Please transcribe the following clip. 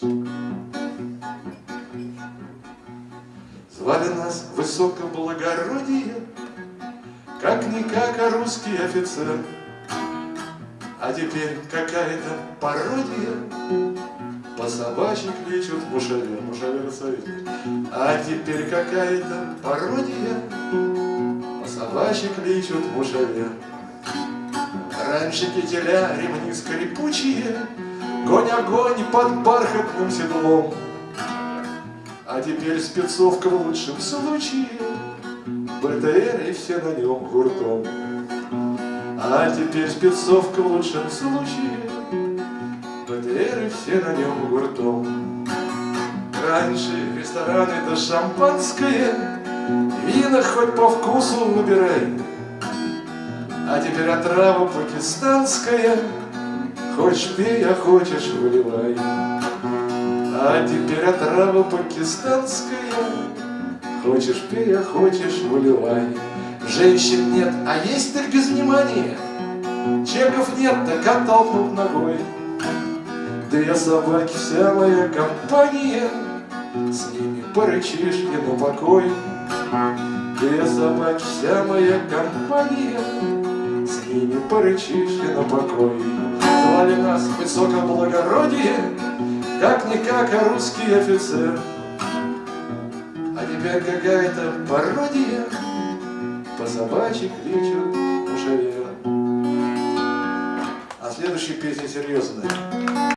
Звали нас высокоблагородие, Как-никак, а русский офицер. А теперь какая-то пародия, По собачьи кличут мушавер, мушавер советник. А теперь какая-то пародия, По собачьи кличут мушавер. Раньше кителя ремни скрипучие, Гонь-огонь под бархатным седлом. А теперь спецовка в лучшем случае, БТР и все на нем гуртом. А теперь спецовка в лучшем случае, БТР и все на нем гуртом. Раньше ресторан это шампанское, Вина хоть по вкусу выбирай. А теперь отрава пакистанская, Хочешь пей, а хочешь выливай. А теперь отрава пакистанская, Хочешь пей, а хочешь выливай. Женщин нет, а есть так без внимания. Чеков нет, так оттолкнут ногой. Две собаки, вся моя компания, С ними порычишь и на покой. Две собаки, вся моя компания, С ними порычишь и на покой. Звали нас высокоблагородие, Как-никак, а русский офицер. А теперь какая-то пародия, По собачьи кличут мушавера. А следующая песня серьезная.